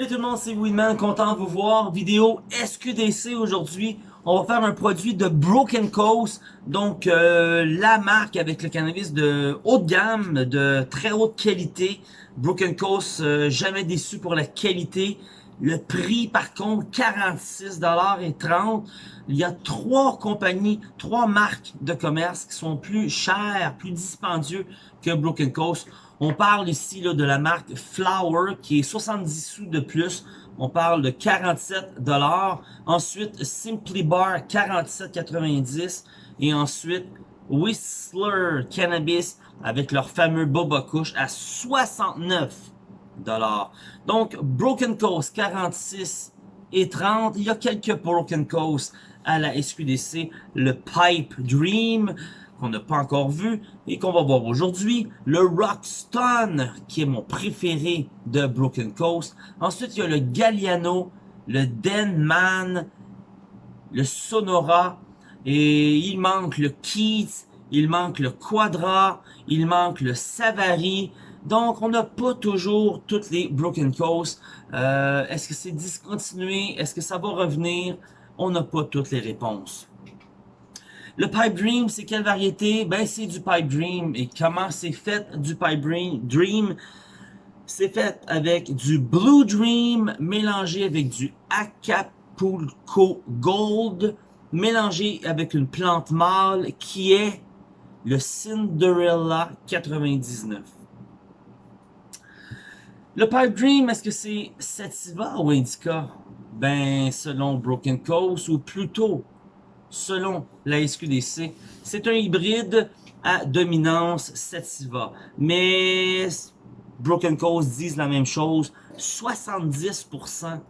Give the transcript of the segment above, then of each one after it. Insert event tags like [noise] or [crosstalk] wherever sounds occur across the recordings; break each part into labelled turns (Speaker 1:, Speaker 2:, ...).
Speaker 1: Salut tout le monde, c'est Winman, content de vous voir. Vidéo SQDC aujourd'hui. On va faire un produit de Broken Coast, donc euh, la marque avec le cannabis de haute gamme, de très haute qualité. Broken Coast, euh, jamais déçu pour la qualité. Le prix, par contre, 46,30$. Il y a trois compagnies, trois marques de commerce qui sont plus chères, plus dispendieux que Broken Coast. On parle ici là, de la marque Flower qui est 70 sous de plus. On parle de 47 Ensuite, Simply Bar 47,90 et ensuite Whistler Cannabis avec leur fameux Boba Kush à 69 donc, Broken Coast, 46 et 30. Il y a quelques Broken Coast à la SQDC. Le Pipe Dream, qu'on n'a pas encore vu et qu'on va voir aujourd'hui. Le Rockstone, qui est mon préféré de Broken Coast. Ensuite, il y a le Galliano, le Denman, le Sonora. Et il manque le Keith, il manque le Quadra, il manque le Savary. Donc, on n'a pas toujours toutes les Broken Coast. Euh, Est-ce que c'est discontinué? Est-ce que ça va revenir? On n'a pas toutes les réponses. Le Pipe Dream, c'est quelle variété? Ben, c'est du Pipe Dream. Et comment c'est fait du Pipe Dream? C'est fait avec du Blue Dream mélangé avec du Acapulco Gold mélangé avec une plante mâle qui est le Cinderella 99. Le Pipe Dream, est-ce que c'est Sativa ou Indica? Ben, selon Broken Coast, ou plutôt, selon la SQDC, c'est un hybride à dominance Sativa. Mais Broken Coast disent la même chose, 70%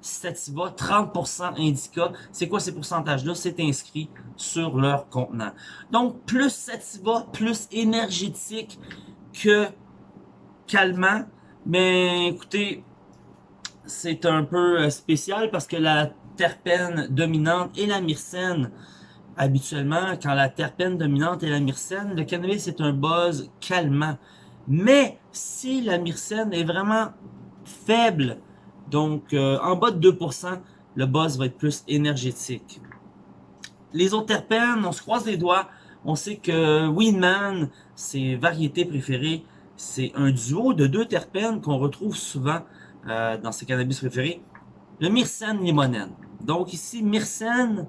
Speaker 1: Sativa, 30% Indica. C'est quoi ces pourcentages-là? C'est inscrit sur leur contenant. Donc, plus Sativa, plus énergétique que calmant, mais écoutez, c'est un peu euh, spécial parce que la terpène dominante est la myrcène. Habituellement, quand la terpène dominante est la myrcène, le cannabis est un buzz calmant. Mais si la myrcène est vraiment faible, donc euh, en bas de 2%, le buzz va être plus énergétique. Les autres terpènes, on se croise les doigts. On sait que Winman, ses variétés préférées, c'est un duo de deux terpènes qu'on retrouve souvent euh, dans ses cannabis préférés. Le myrcène limonène. Donc ici, myrcène,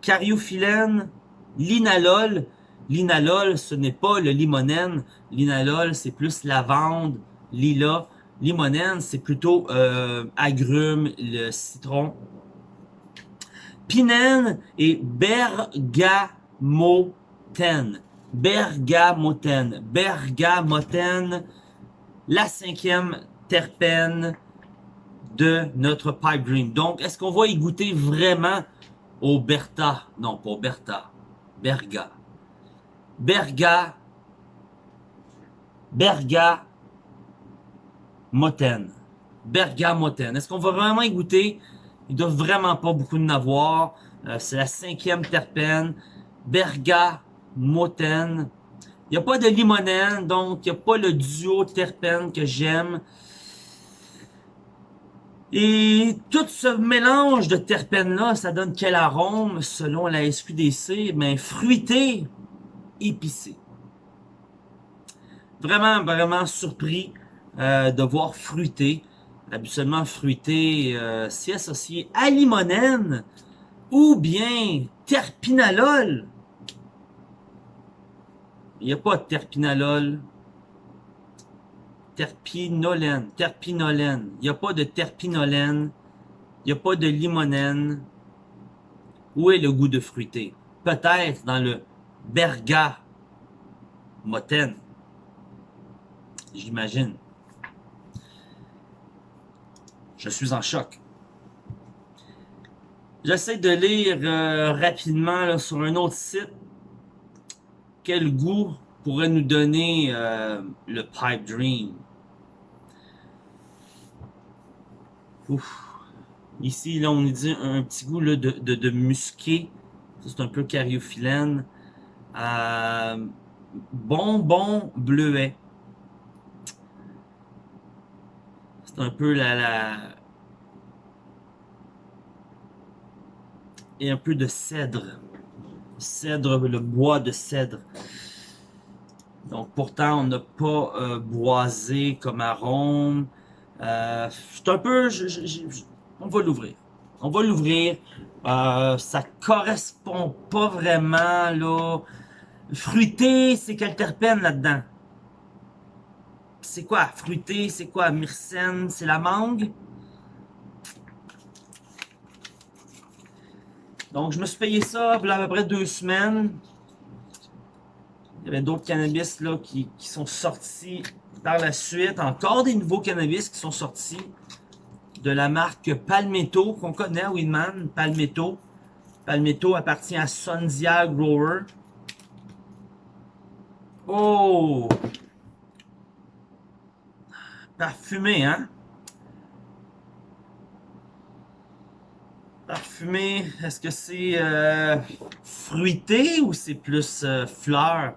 Speaker 1: cariophyllène, linalol. Linalol, ce n'est pas le limonène. Linalol, c'est plus lavande, lilas. Limonène, c'est plutôt euh, agrumes, le citron. Pinène et bergamotène. Bergamoten. Bergamoten, la cinquième terpène de notre Pipe Dream. Donc, est-ce qu'on va y goûter vraiment au Bertha? Non, pas au Bertha. Berga. Berga. Berga. Moten. Bergamoten. Est-ce qu'on va vraiment y goûter? Il doit vraiment pas beaucoup de avoir. Euh, c'est la cinquième terpène. Berga Moten. Il n'y a pas de limonène, donc il n'y a pas le duo terpène que j'aime. Et tout ce mélange de terpènes-là, ça donne quel arôme selon la SQDC? Ben, fruité, épicé. Vraiment, vraiment surpris euh, de voir fruité. Habituellement, fruité, euh, c'est associé à limonène ou bien terpinalol. Il n'y a pas de terpinalol. Terpinolène. Terpinolène. Il n'y a pas de terpinolène. Il n'y a pas de limonène. Où est le goût de fruité? Peut-être dans le berga motène. J'imagine. Je suis en choc. J'essaie de lire euh, rapidement sur un autre site quel goût pourrait nous donner euh, le Pipe Dream? Ici, là, on dit un petit goût de, de, musqué. C'est un peu cariophyllène. Euh, bonbon bleuet. C'est un peu la, la... Et un peu de cèdre. Cèdre, le bois de cèdre. Donc pourtant, on n'a pas euh, boisé comme arôme. Euh, c'est un peu... on va l'ouvrir. On va l'ouvrir. Euh, ça correspond pas vraiment, là. Fruité, c'est quel terpène là-dedans? C'est quoi? Fruité, c'est quoi? Myrcène, c'est la mangue? Donc, je me suis payé ça, a à peu près deux semaines. Il y avait d'autres cannabis là, qui sont sortis par la suite. Encore des nouveaux cannabis qui sont sortis de la marque Palmetto, qu'on connaît, Winman, Palmetto. Palmetto appartient à Sonzia Grower. Oh! Parfumé, hein? Parfumé, est-ce que c'est euh, fruité ou c'est plus euh, fleur?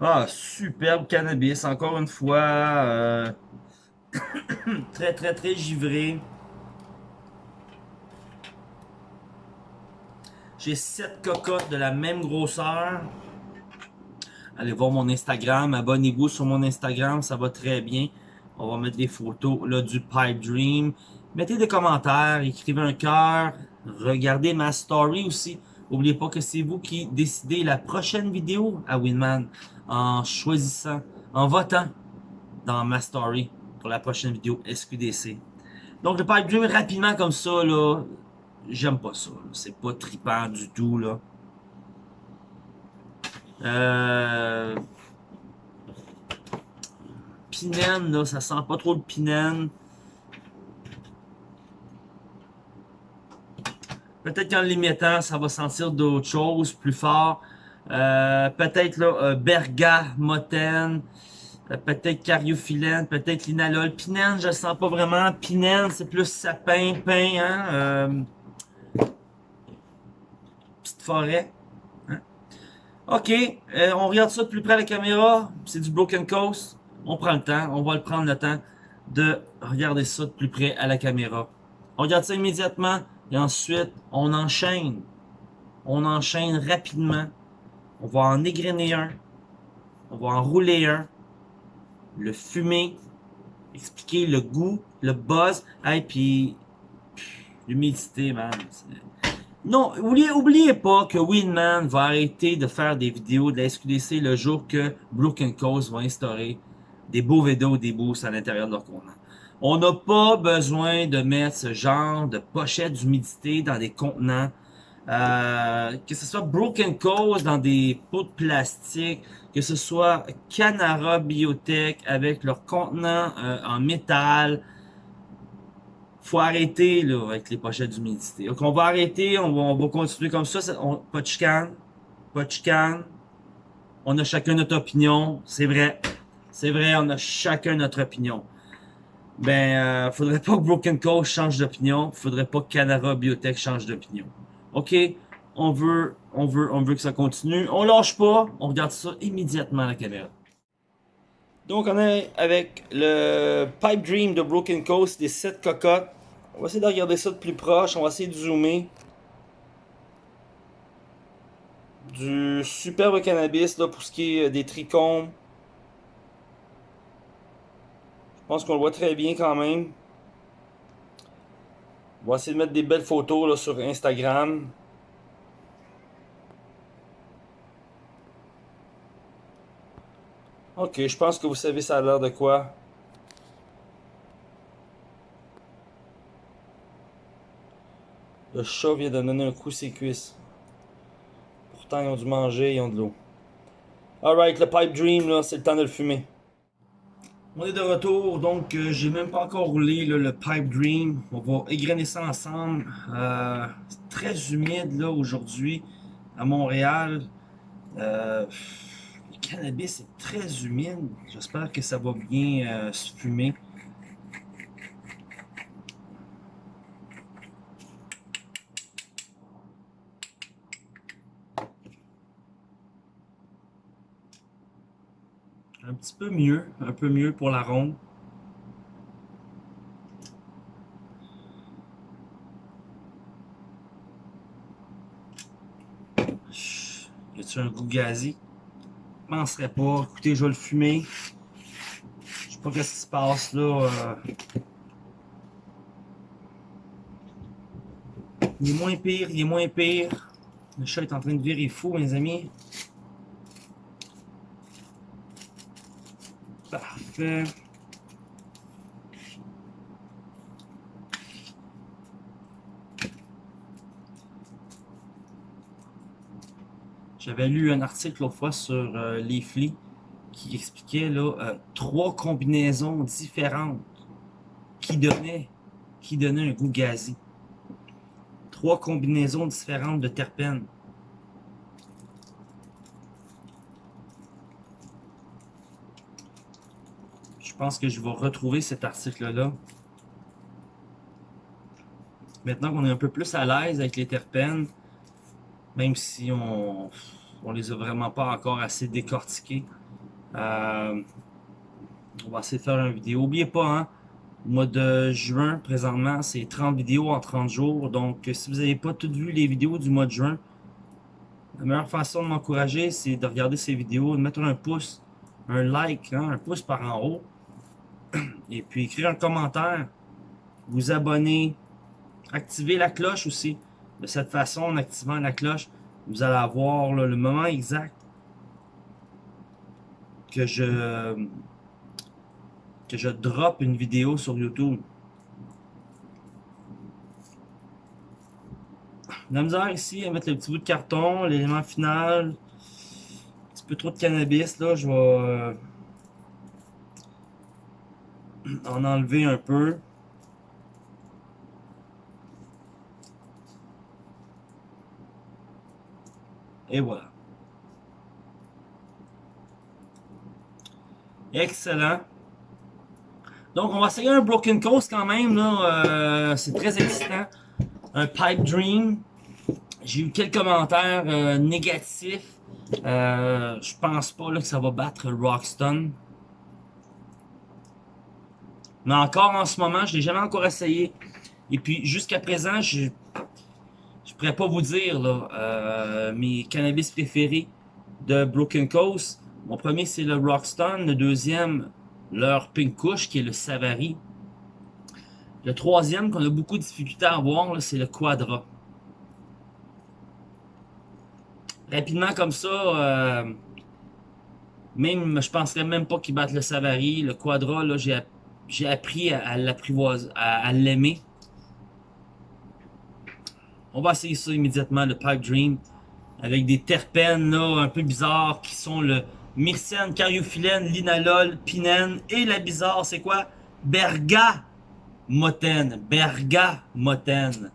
Speaker 1: Ah, superbe cannabis, encore une fois. Euh, [coughs] très, très, très givré. J'ai 7 cocottes de la même grosseur. Allez voir mon Instagram, abonnez-vous sur mon Instagram, ça va très bien. On va mettre des photos là du Pipe Dream. Mettez des commentaires, écrivez un cœur, regardez ma story aussi. N'oubliez pas que c'est vous qui décidez la prochaine vidéo à Winman en choisissant, en votant dans ma story pour la prochaine vidéo SQDC. Donc le Pipe Dream rapidement comme ça, là, j'aime pas ça. C'est pas tripant du tout, là. Euh... Pinène, là, ça sent pas trop le pinène. Peut-être qu'en l'imitant, ça va sentir d'autres choses plus fort. Euh, peut-être là, euh, bergamoten, euh, peut-être cariophyllène, peut-être linalol. Pinène, je sens pas vraiment. Pinène, c'est plus sapin, pain, hein. Petite forêt. Ok, euh, on regarde ça de plus près à la caméra. C'est du Broken Coast. On prend le temps, on va le prendre le temps de regarder ça de plus près à la caméra. On regarde ça immédiatement et ensuite on enchaîne. On enchaîne rapidement. On va en égrener un. On va en rouler un. Le fumer. Expliquer le goût, le buzz. Et puis l'humidité, man. Non, oubliez, oubliez pas que Winman va arrêter de faire des vidéos de la SQDC le jour que Broken Coast va instaurer des beaux vidéos, des boosts à l'intérieur de leur contenant. On n'a pas besoin de mettre ce genre de pochette d'humidité dans des contenants. Euh, que ce soit Broken Coast dans des pots de plastique, que ce soit Canara Biotech avec leur contenant euh, en métal, faut arrêter là, avec les pochettes d'humidité. Donc on va arrêter, on va, on va continuer comme ça. On, de chicane. On a chacun notre opinion, c'est vrai. C'est vrai, on a chacun notre opinion. Ben, euh, faudrait pas que Broken Coast change d'opinion. Faudrait pas que Canara Biotech change d'opinion. OK? On veut, on veut, on veut que ça continue. On lâche pas. On regarde ça immédiatement à la caméra. Donc, on est avec le Pipe Dream de Broken Coast, des 7 cocottes. On va essayer de regarder ça de plus proche. On va essayer de zoomer. Du superbe cannabis là, pour ce qui est euh, des trichomes. Je pense qu'on le voit très bien quand même. On va essayer de mettre des belles photos là, sur Instagram. Ok, je pense que vous savez ça a l'air de quoi. Le chat vient de donner un coup ses cuisses. Pourtant, ils ont dû manger, ils ont de l'eau. Alright, le Pipe Dream, là, c'est le temps de le fumer. On est de retour, donc euh, j'ai même pas encore roulé le Pipe Dream. On va égrener ça ensemble. Euh, c'est très humide là aujourd'hui à Montréal. Euh, le cannabis est très humide. J'espère que ça va bien euh, se fumer. petit peu mieux, un peu mieux pour la ronde. Y a-tu un goût gazé? Je penserais pas. Écoutez, je vais le fumer. Je sais pas ce qui se passe là. Euh. Il est moins pire, il est moins pire. Le chat est en train de virer fou, mes amis. J'avais lu un article l'autre fois sur euh, les flics qui expliquait euh, trois combinaisons différentes qui donnaient, qui donnaient un goût gazé. Trois combinaisons différentes de terpènes. Pense que je vais retrouver cet article-là. Maintenant qu'on est un peu plus à l'aise avec les terpènes, même si on, on les a vraiment pas encore assez décortiqués, euh, on va essayer de faire une vidéo. N'oubliez pas, hein, au mois de juin, présentement, c'est 30 vidéos en 30 jours. Donc, si vous n'avez pas toutes vu les vidéos du mois de juin, la meilleure façon de m'encourager, c'est de regarder ces vidéos, de mettre un pouce, un like, hein, un pouce par en haut, [clears throat] et puis écrire un commentaire, vous abonner, activer la cloche aussi. De cette façon, en activant la cloche, vous allez avoir le moment exact que je que je drop une vidéo sur YouTube. La misère ici à mettre le petit bout de carton, l'élément final, un petit peu trop de cannabis là, je vais euh, en enlever un peu. Et voilà. Excellent. Donc, on va essayer un Broken Coast quand même. Euh, c'est très excitant. Un Pipe Dream. J'ai eu quelques commentaires euh, négatifs. Euh, je pense pas là, que ça va battre Rockstone. Mais encore en ce moment, je l'ai jamais encore essayé. Et puis, jusqu'à présent, je je pourrais pas vous dire là, euh, mes cannabis préférés de Broken Coast. Mon premier, c'est le Rockstone. Le deuxième, leur Pink Kush, qui est le Savary. Le troisième, qu'on a beaucoup de difficultés à avoir, c'est le Quadra. Rapidement comme ça, euh, même, je penserais même pas qu'ils battent le Savary. Le Quadra, là, j'ai j'ai appris à, l'apprivoiser, à, l'aimer. On va essayer ça immédiatement, le Pipe Dream, avec des terpènes là, un peu bizarres qui sont le myrcène, cariophyllène, linalol, pinène et la bizarre, c'est quoi? Bergamotène. Bergamotène.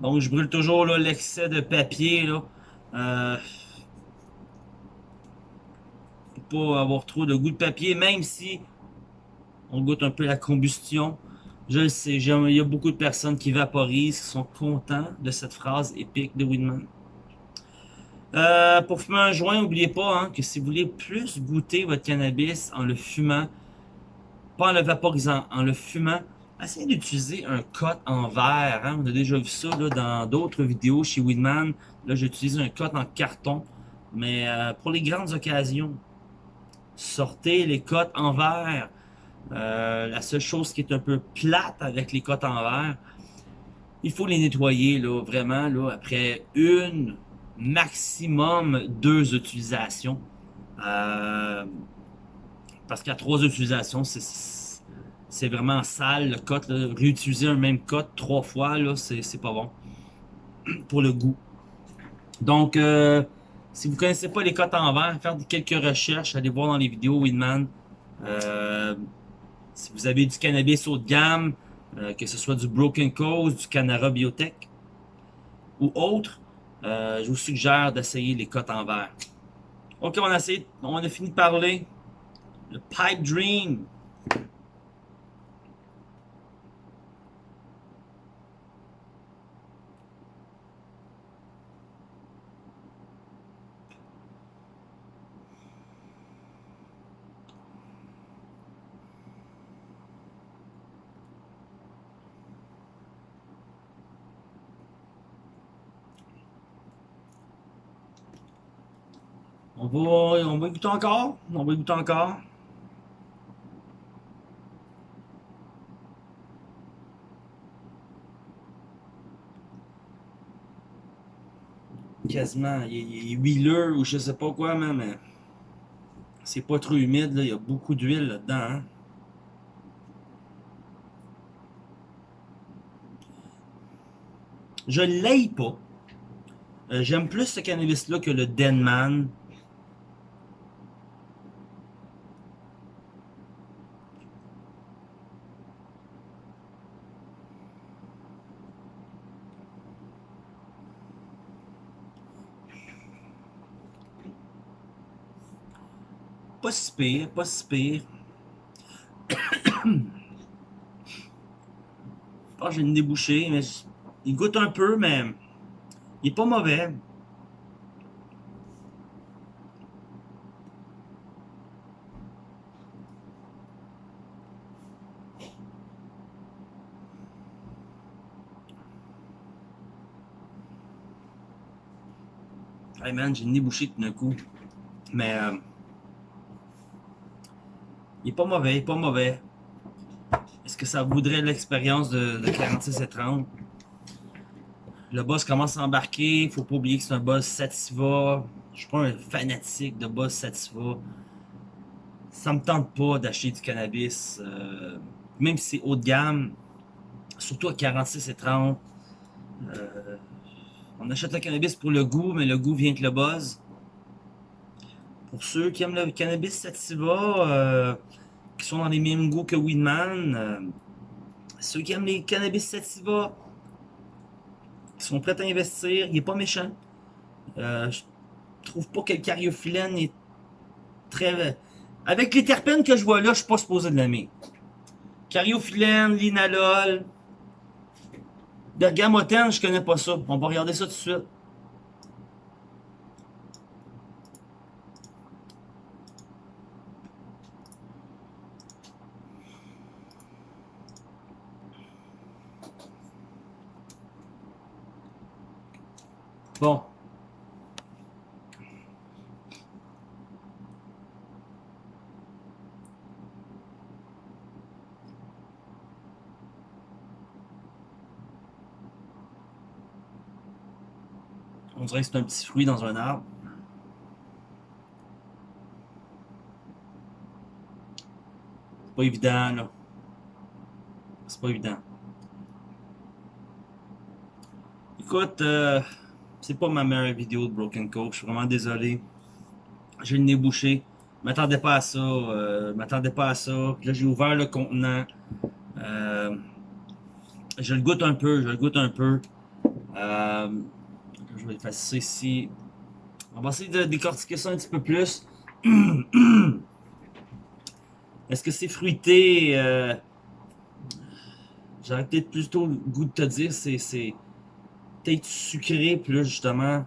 Speaker 1: Donc, je brûle toujours l'excès de papier. Là. Euh, pas avoir trop de goût de papier, même si on goûte un peu la combustion. Je le sais, il y a beaucoup de personnes qui vaporisent, qui sont contents de cette phrase épique de Winman. Euh, pour fumer un joint, n'oubliez pas hein, que si vous voulez plus goûter votre cannabis en le fumant, pas en le vaporisant, en le fumant, essayez d'utiliser un cote en verre. Hein. On a déjà vu ça dans d'autres vidéos chez Winman. Là, j'utilise un cote en carton. Mais euh, pour les grandes occasions, sortez les cotes en verre. Euh, la seule chose qui est un peu plate avec les cotes en verre, il faut les nettoyer là, vraiment là, après une, maximum deux utilisations. Euh, parce qu'à trois utilisations, c'est vraiment sale le cote. Réutiliser un même cote trois fois, c'est pas bon pour le goût. Donc, euh, si vous connaissez pas les cotes en verre, faire quelques recherches, allez voir dans les vidéos Winman. Euh, si vous avez du cannabis haut de gamme, euh, que ce soit du Broken Coast, du Canara Biotech ou autre, euh, je vous suggère d'essayer les cotes en verre. Ok, on a fini de parler. Le Pipe Dream. On va, on va écouter encore. On va écouter encore. Quasiment. Il, est huileux ou je sais pas quoi, mais c'est pas trop humide. Là. Il y a beaucoup d'huile là-dedans. Hein. Je l'aille pas. Euh, J'aime plus ce cannabis-là que le Denman. Pas si pire, pas si pire. Je pense que j'ai une débouchée, mais il goûte un peu, mais il est pas mauvais. Hey man, j'ai une débouchée tout d'un coup. Mais euh, il est pas mauvais, il est pas mauvais. Est-ce que ça voudrait l'expérience de, de 46 et 30? Le boss commence à embarquer. Faut pas oublier que c'est un boss Sativa. Je suis pas un fanatique de boss Sativa. Ça me tente pas d'acheter du cannabis. Euh, même si c'est haut de gamme. Surtout à 46 et 30. Euh, on achète le cannabis pour le goût, mais le goût vient avec le buzz. Pour ceux qui aiment le cannabis sativa, euh, qui sont dans les mêmes goûts que Weedman, euh, ceux qui aiment les cannabis sativa, qui sont prêts à investir, il est pas méchant. Euh, je trouve pas que le cariophyllène est très... Avec les terpènes que je vois là, je suis pas supposé de l'aimer. Cariophyllène, linalol, bergamotène, je connais pas ça. On va regarder ça tout de suite. Bon. On dirait que c'est un petit fruit dans un arbre. C'est pas évident, là. C'est pas évident. Écoute, euh, c'est pas ma meilleure vidéo de Broken Coke. Je suis vraiment désolé. J'ai le nez bouché. Je m'attendais pas à ça. Euh, m'attendais pas à ça. Là, j'ai ouvert le contenant. Euh, je le goûte un peu. Je le goûte un peu. Euh, je vais effacer ici. On va essayer de décortiquer ça un petit peu plus. [clears throat] Est-ce que c'est fruité? Euh, J'aurais peut-être plutôt le goût de te dire c'est peut-être sucré plus justement.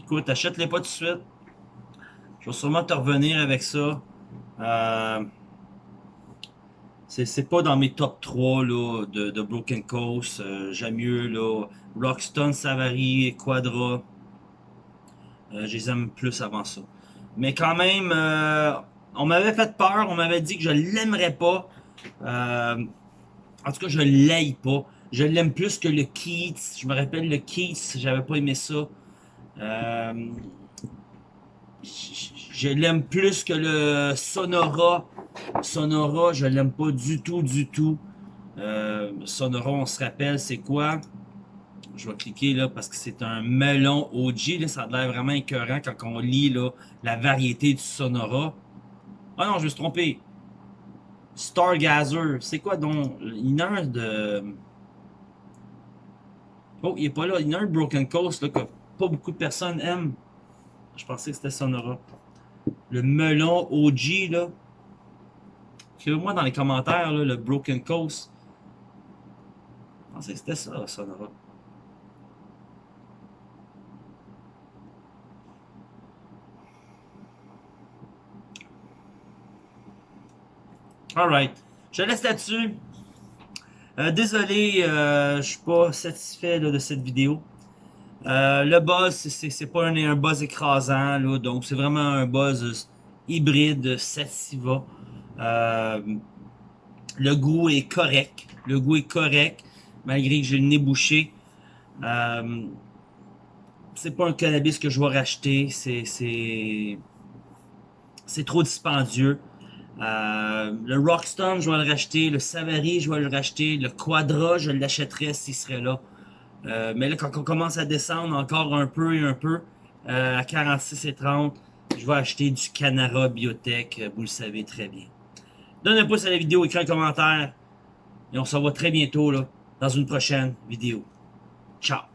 Speaker 1: Écoute, achète-les pas tout de suite. Je vais sûrement te revenir avec ça. Euh, c'est pas dans mes top 3 là, de, Broken Coast. Euh, J'aime mieux là, Rockstone, Savary, Quadra. Euh, je les aime plus avant ça. Mais quand même, euh, on m'avait fait peur. On m'avait dit que je l'aimerais pas. Euh, en tout cas, je l'aille pas. Je l'aime plus que le Keats. Je me rappelle le Keats, j'avais pas aimé ça. Je l'aime plus que le Sonora. Sonora, je l'aime pas du tout, du tout. Sonora, on se rappelle, c'est quoi? Je vais cliquer là parce que c'est un melon OG. Là, ça a l'air vraiment écœurant quand on lit là, la variété du Sonora. Ah non, je me suis trompé. Stargazer. C'est quoi donc? Il y a un de... Oh, il est pas là. Il y a un Broken Coast là, que pas beaucoup de personnes aiment. Je pensais que c'était Sonora. Le melon OG, là. Écrivez-moi dans les commentaires, là, le Broken Coast. Je pensais que c'était ça, Sonora. Alright. Je laisse là-dessus. Euh, désolé, euh, je suis pas satisfait de cette vidéo. Euh, le buzz, c'est pas un, buzz écrasant, donc c'est vraiment un buzz hybride Sativa. Le goût est correct. Le goût est correct, malgré que j'ai le nez bouché. C'est pas un cannabis que je vais racheter. C'est trop dispendieux. Euh, le Rockstone, je vais le racheter. Le Savary, je vais le racheter. Le Quadra, je l'achèterais s'il serait là. Euh, mais là, quand on commence à descendre encore un peu et un peu, euh, à 46 et 30, je vais acheter du Canara Biotech, euh, vous le savez très bien. Donnez un pouce à la vidéo, écrivez un commentaire, et on se revoit très bientôt là, dans une prochaine vidéo. Ciao!